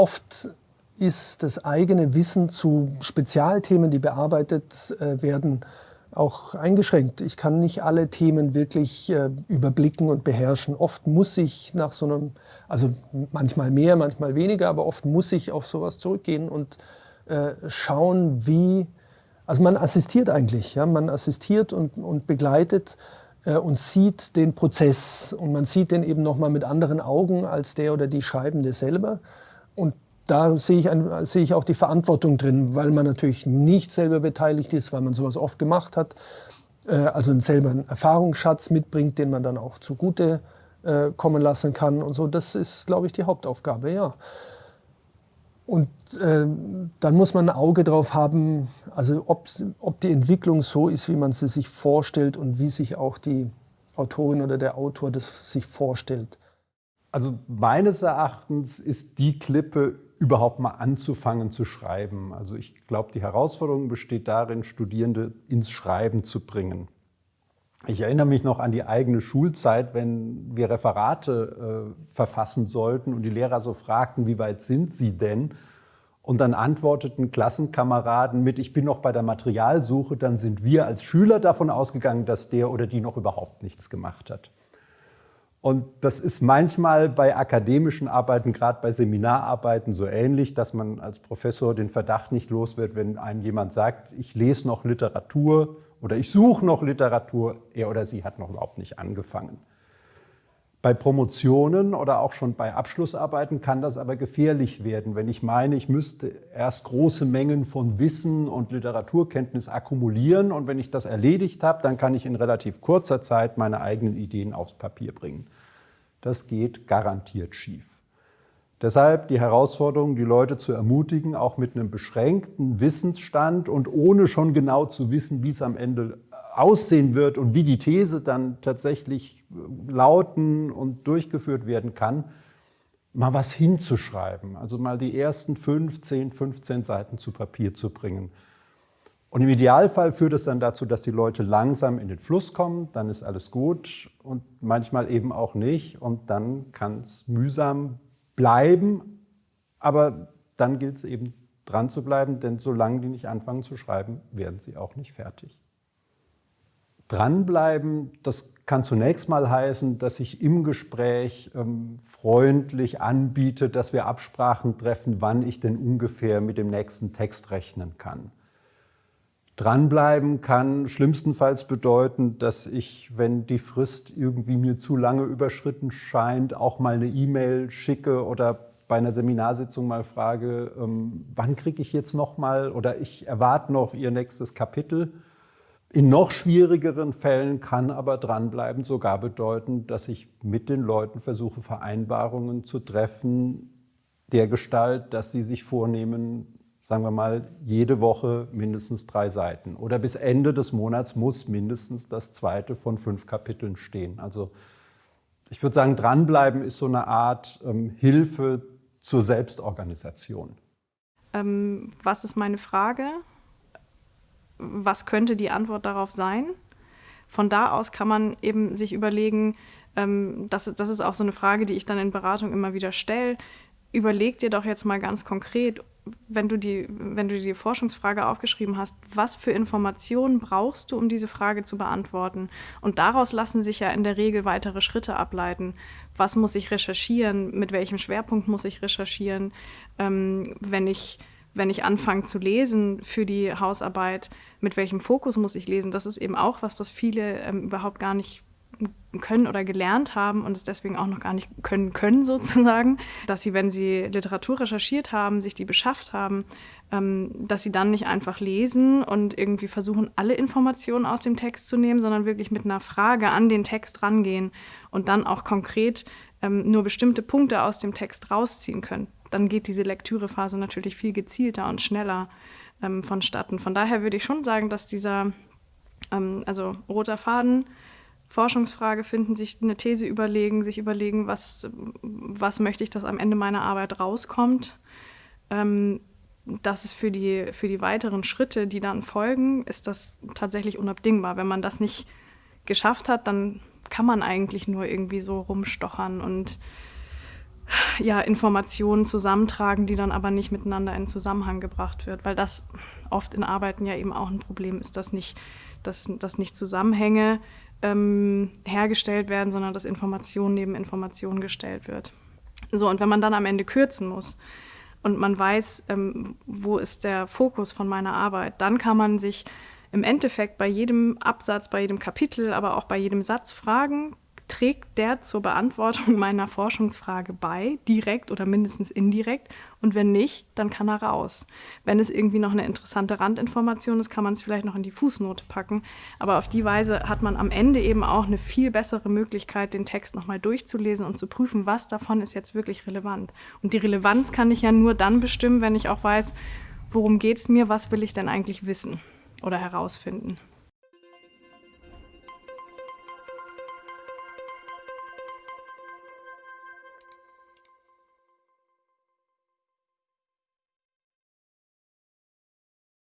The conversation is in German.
oft ist das eigene Wissen zu Spezialthemen, die bearbeitet äh, werden, auch eingeschränkt. Ich kann nicht alle Themen wirklich äh, überblicken und beherrschen. Oft muss ich nach so einem, also manchmal mehr, manchmal weniger, aber oft muss ich auf sowas zurückgehen und äh, schauen, wie, also man assistiert eigentlich, ja, man assistiert und, und begleitet äh, und sieht den Prozess und man sieht den eben nochmal mit anderen Augen als der oder die Schreibende selber. Und da sehe ich, ein, sehe ich auch die Verantwortung drin, weil man natürlich nicht selber beteiligt ist, weil man sowas oft gemacht hat, äh, also selber einen Erfahrungsschatz mitbringt, den man dann auch zugute äh, kommen lassen kann und so. Das ist, glaube ich, die Hauptaufgabe, ja. Und äh, dann muss man ein Auge drauf haben, also ob, ob die Entwicklung so ist, wie man sie sich vorstellt und wie sich auch die Autorin oder der Autor das sich vorstellt. Also meines Erachtens ist die Klippe überhaupt mal anzufangen zu schreiben. Also ich glaube, die Herausforderung besteht darin, Studierende ins Schreiben zu bringen. Ich erinnere mich noch an die eigene Schulzeit, wenn wir Referate äh, verfassen sollten und die Lehrer so fragten, wie weit sind Sie denn? Und dann antworteten Klassenkameraden mit, ich bin noch bei der Materialsuche, dann sind wir als Schüler davon ausgegangen, dass der oder die noch überhaupt nichts gemacht hat. Und das ist manchmal bei akademischen Arbeiten, gerade bei Seminararbeiten so ähnlich, dass man als Professor den Verdacht nicht los wird, wenn einem jemand sagt, ich lese noch Literatur oder ich suche noch Literatur, er oder sie hat noch überhaupt nicht angefangen. Bei Promotionen oder auch schon bei Abschlussarbeiten kann das aber gefährlich werden, wenn ich meine, ich müsste erst große Mengen von Wissen und Literaturkenntnis akkumulieren und wenn ich das erledigt habe, dann kann ich in relativ kurzer Zeit meine eigenen Ideen aufs Papier bringen. Das geht garantiert schief. Deshalb die Herausforderung, die Leute zu ermutigen, auch mit einem beschränkten Wissensstand und ohne schon genau zu wissen, wie es am Ende aussehen wird und wie die These dann tatsächlich lauten und durchgeführt werden kann, mal was hinzuschreiben. Also mal die ersten 15, 15 Seiten zu Papier zu bringen. Und im Idealfall führt es dann dazu, dass die Leute langsam in den Fluss kommen, dann ist alles gut und manchmal eben auch nicht und dann kann es mühsam bleiben, aber dann gilt es eben dran zu bleiben, denn solange die nicht anfangen zu schreiben, werden sie auch nicht fertig. Dranbleiben, das kann zunächst mal heißen, dass ich im Gespräch ähm, freundlich anbiete, dass wir Absprachen treffen, wann ich denn ungefähr mit dem nächsten Text rechnen kann. Dranbleiben kann schlimmstenfalls bedeuten, dass ich, wenn die Frist irgendwie mir zu lange überschritten scheint, auch mal eine E-Mail schicke oder bei einer Seminarsitzung mal frage, ähm, wann kriege ich jetzt noch mal oder ich erwarte noch Ihr nächstes Kapitel. In noch schwierigeren Fällen kann aber dranbleiben sogar bedeuten, dass ich mit den Leuten versuche, Vereinbarungen zu treffen, der Gestalt, dass sie sich vornehmen, sagen wir mal, jede Woche mindestens drei Seiten. Oder bis Ende des Monats muss mindestens das zweite von fünf Kapiteln stehen. Also ich würde sagen, dranbleiben ist so eine Art ähm, Hilfe zur Selbstorganisation. Ähm, was ist meine Frage? Was könnte die Antwort darauf sein? Von da aus kann man eben sich überlegen, ähm, das, das ist auch so eine Frage, die ich dann in Beratung immer wieder stelle. Überleg dir doch jetzt mal ganz konkret, wenn du, die, wenn du die Forschungsfrage aufgeschrieben hast, was für Informationen brauchst du, um diese Frage zu beantworten? Und daraus lassen sich ja in der Regel weitere Schritte ableiten. Was muss ich recherchieren? Mit welchem Schwerpunkt muss ich recherchieren? Ähm, wenn ich wenn ich anfange zu lesen für die Hausarbeit, mit welchem Fokus muss ich lesen? Das ist eben auch was, was viele ähm, überhaupt gar nicht können oder gelernt haben und es deswegen auch noch gar nicht können können sozusagen, dass sie, wenn sie Literatur recherchiert haben, sich die beschafft haben, ähm, dass sie dann nicht einfach lesen und irgendwie versuchen, alle Informationen aus dem Text zu nehmen, sondern wirklich mit einer Frage an den Text rangehen und dann auch konkret ähm, nur bestimmte Punkte aus dem Text rausziehen können dann geht diese Lektürephase natürlich viel gezielter und schneller ähm, vonstatten. Von daher würde ich schon sagen, dass dieser, ähm, also roter Faden, Forschungsfrage finden, sich eine These überlegen, sich überlegen, was, was möchte ich, dass am Ende meiner Arbeit rauskommt. Ähm, das ist für die, für die weiteren Schritte, die dann folgen, ist das tatsächlich unabdingbar. Wenn man das nicht geschafft hat, dann kann man eigentlich nur irgendwie so rumstochern und ja, Informationen zusammentragen, die dann aber nicht miteinander in Zusammenhang gebracht wird, weil das oft in Arbeiten ja eben auch ein Problem ist, dass nicht, dass, dass nicht Zusammenhänge ähm, hergestellt werden, sondern dass Information neben Information gestellt wird. So, und wenn man dann am Ende kürzen muss und man weiß, ähm, wo ist der Fokus von meiner Arbeit, dann kann man sich im Endeffekt bei jedem Absatz, bei jedem Kapitel, aber auch bei jedem Satz fragen, trägt der zur Beantwortung meiner Forschungsfrage bei, direkt oder mindestens indirekt? Und wenn nicht, dann kann er raus. Wenn es irgendwie noch eine interessante Randinformation ist, kann man es vielleicht noch in die Fußnote packen. Aber auf die Weise hat man am Ende eben auch eine viel bessere Möglichkeit, den Text nochmal durchzulesen und zu prüfen, was davon ist jetzt wirklich relevant. Und die Relevanz kann ich ja nur dann bestimmen, wenn ich auch weiß, worum geht es mir, was will ich denn eigentlich wissen oder herausfinden.